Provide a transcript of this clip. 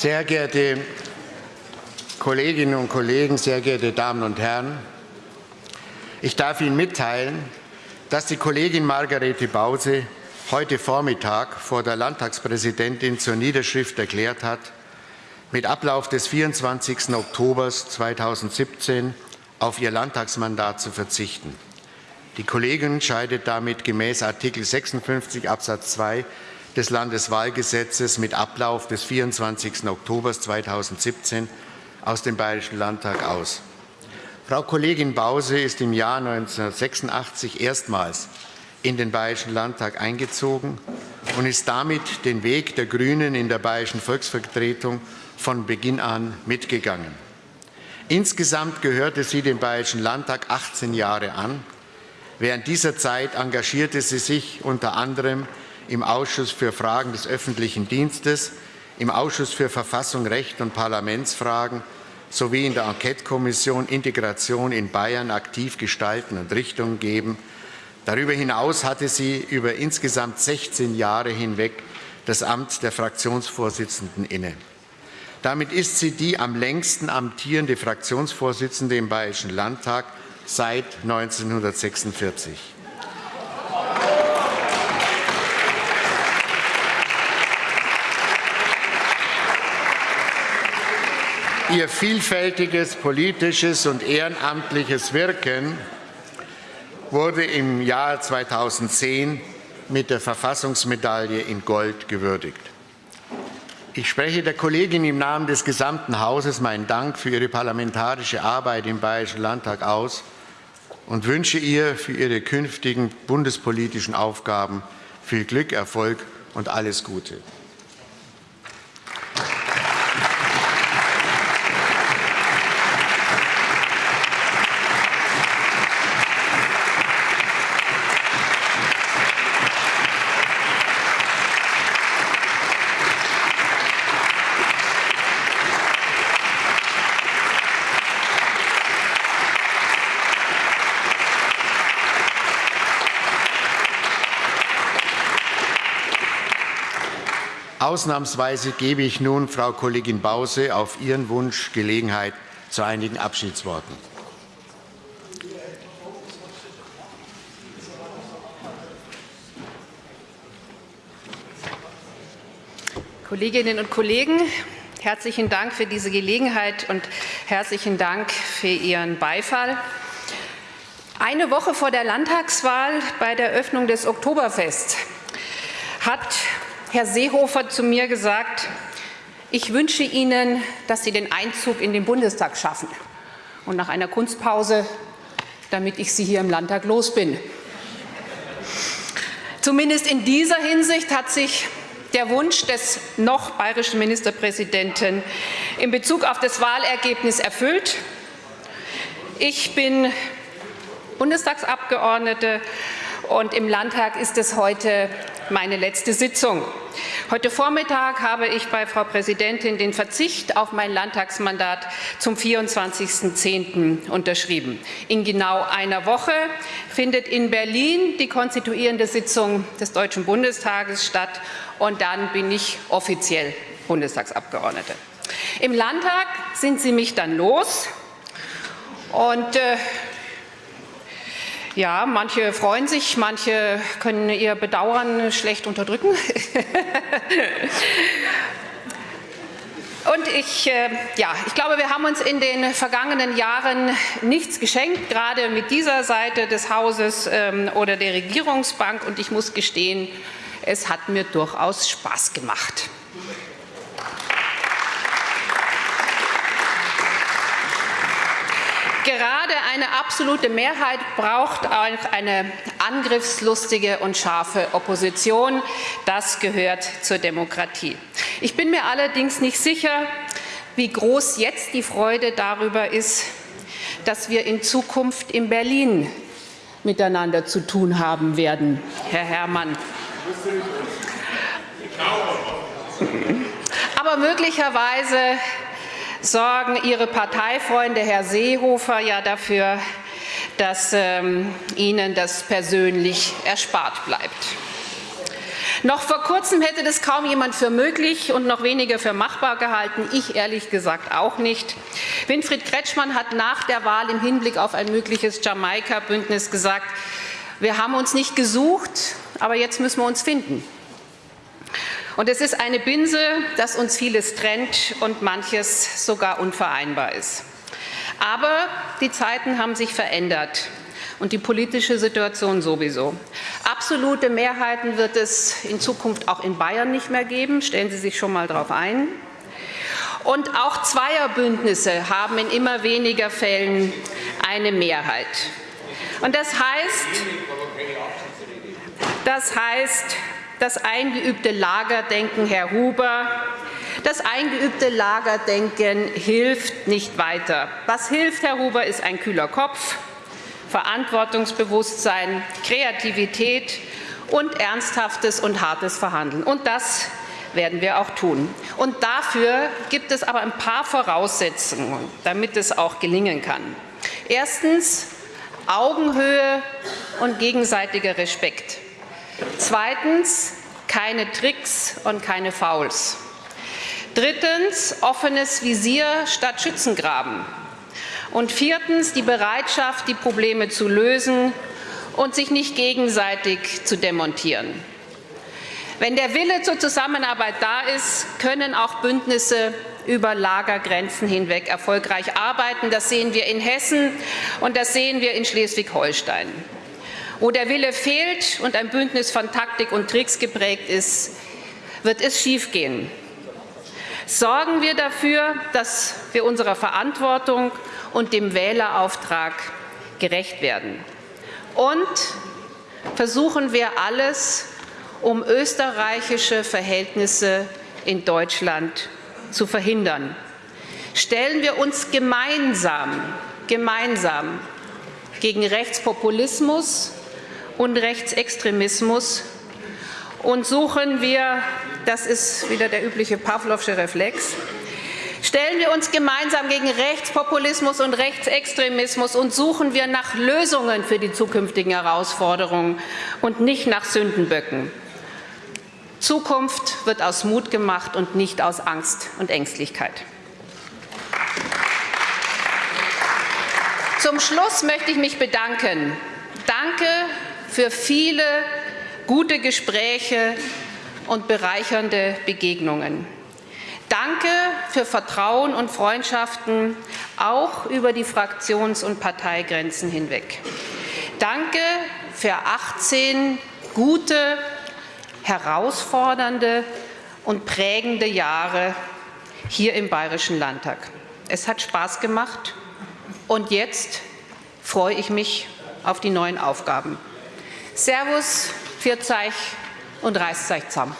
Sehr geehrte Kolleginnen und Kollegen, sehr geehrte Damen und Herren! Ich darf Ihnen mitteilen, dass die Kollegin Margarete Bause heute Vormittag vor der Landtagspräsidentin zur Niederschrift erklärt hat, mit Ablauf des 24. Oktober 2017 auf ihr Landtagsmandat zu verzichten. Die Kollegin scheidet damit gemäß Artikel 56 Absatz 2 des Landeswahlgesetzes mit Ablauf des 24. Oktober 2017 aus dem Bayerischen Landtag aus. Frau Kollegin Bause ist im Jahr 1986 erstmals in den Bayerischen Landtag eingezogen und ist damit den Weg der Grünen in der Bayerischen Volksvertretung von Beginn an mitgegangen. Insgesamt gehörte sie dem Bayerischen Landtag 18 Jahre an. Während dieser Zeit engagierte sie sich unter anderem im Ausschuss für Fragen des öffentlichen Dienstes, im Ausschuss für Verfassung, Recht und Parlamentsfragen sowie in der Enquetekommission Integration in Bayern aktiv gestalten und Richtung geben. Darüber hinaus hatte sie über insgesamt 16 Jahre hinweg das Amt der Fraktionsvorsitzenden inne. Damit ist sie die am längsten amtierende Fraktionsvorsitzende im Bayerischen Landtag seit 1946. Ihr vielfältiges politisches und ehrenamtliches Wirken wurde im Jahr 2010 mit der Verfassungsmedaille in Gold gewürdigt. Ich spreche der Kollegin im Namen des gesamten Hauses meinen Dank für ihre parlamentarische Arbeit im Bayerischen Landtag aus und wünsche ihr für ihre künftigen bundespolitischen Aufgaben viel Glück, Erfolg und alles Gute. Ausnahmsweise gebe ich nun Frau Kollegin Bause auf Ihren Wunsch Gelegenheit zu einigen Abschiedsworten. Kolleginnen und Kollegen, herzlichen Dank für diese Gelegenheit und herzlichen Dank für Ihren Beifall. Eine Woche vor der Landtagswahl bei der Öffnung des Oktoberfests hat Herr Seehofer zu mir gesagt, ich wünsche Ihnen, dass Sie den Einzug in den Bundestag schaffen. Und nach einer Kunstpause, damit ich Sie hier im Landtag los bin. Zumindest in dieser Hinsicht hat sich der Wunsch des noch bayerischen Ministerpräsidenten in Bezug auf das Wahlergebnis erfüllt. Ich bin Bundestagsabgeordnete und im Landtag ist es heute meine letzte Sitzung. Heute Vormittag habe ich bei Frau Präsidentin den Verzicht auf mein Landtagsmandat zum 24.10. unterschrieben. In genau einer Woche findet in Berlin die konstituierende Sitzung des Deutschen Bundestages statt und dann bin ich offiziell Bundestagsabgeordnete. Im Landtag sind Sie mich dann los und äh, ja, manche freuen sich, manche können ihr Bedauern schlecht unterdrücken. Und ich, äh, ja, ich glaube, wir haben uns in den vergangenen Jahren nichts geschenkt, gerade mit dieser Seite des Hauses ähm, oder der Regierungsbank. Und ich muss gestehen, es hat mir durchaus Spaß gemacht. Gerade eine absolute Mehrheit braucht auch eine angriffslustige und scharfe Opposition. Das gehört zur Demokratie. Ich bin mir allerdings nicht sicher, wie groß jetzt die Freude darüber ist, dass wir in Zukunft in Berlin miteinander zu tun haben werden, Herr Herrmann. Aber möglicherweise sorgen Ihre Parteifreunde, Herr Seehofer, ja dafür, dass ähm, Ihnen das persönlich erspart bleibt. Noch vor kurzem hätte das kaum jemand für möglich und noch weniger für machbar gehalten. Ich ehrlich gesagt auch nicht. Winfried Kretschmann hat nach der Wahl im Hinblick auf ein mögliches Jamaika-Bündnis gesagt, wir haben uns nicht gesucht, aber jetzt müssen wir uns finden. Und es ist eine Binse, dass uns vieles trennt und manches sogar unvereinbar ist. Aber die Zeiten haben sich verändert und die politische Situation sowieso. Absolute Mehrheiten wird es in Zukunft auch in Bayern nicht mehr geben. Stellen Sie sich schon mal darauf ein. Und auch Zweierbündnisse haben in immer weniger Fällen eine Mehrheit. Und das heißt, das heißt, das eingeübte Lagerdenken, Herr Huber, das eingeübte Lagerdenken hilft nicht weiter. Was hilft, Herr Huber, ist ein kühler Kopf, Verantwortungsbewusstsein, Kreativität und ernsthaftes und hartes Verhandeln. Und das werden wir auch tun. Und dafür gibt es aber ein paar Voraussetzungen, damit es auch gelingen kann. Erstens Augenhöhe und gegenseitiger Respekt. Zweitens keine Tricks und keine Fouls. Drittens offenes Visier statt Schützengraben. Und viertens die Bereitschaft, die Probleme zu lösen und sich nicht gegenseitig zu demontieren. Wenn der Wille zur Zusammenarbeit da ist, können auch Bündnisse über Lagergrenzen hinweg erfolgreich arbeiten. Das sehen wir in Hessen und das sehen wir in Schleswig-Holstein. Wo der Wille fehlt und ein Bündnis von Taktik und Tricks geprägt ist, wird es schiefgehen. Sorgen wir dafür, dass wir unserer Verantwortung und dem Wählerauftrag gerecht werden. Und versuchen wir alles, um österreichische Verhältnisse in Deutschland zu verhindern. Stellen wir uns gemeinsam, gemeinsam gegen Rechtspopulismus und Rechtsextremismus und suchen wir, das ist wieder der übliche Pavlovsche Reflex, Stellen wir uns gemeinsam gegen Rechtspopulismus und Rechtsextremismus und suchen wir nach Lösungen für die zukünftigen Herausforderungen und nicht nach Sündenböcken. Zukunft wird aus Mut gemacht und nicht aus Angst und Ängstlichkeit. Zum Schluss möchte ich mich bedanken. Danke für viele gute Gespräche und bereichernde Begegnungen. Danke für Vertrauen und Freundschaften, auch über die Fraktions- und Parteigrenzen hinweg. Danke für 18 gute, herausfordernde und prägende Jahre hier im Bayerischen Landtag. Es hat Spaß gemacht und jetzt freue ich mich auf die neuen Aufgaben. Servus, Vierzeich und reißt euch zusammen.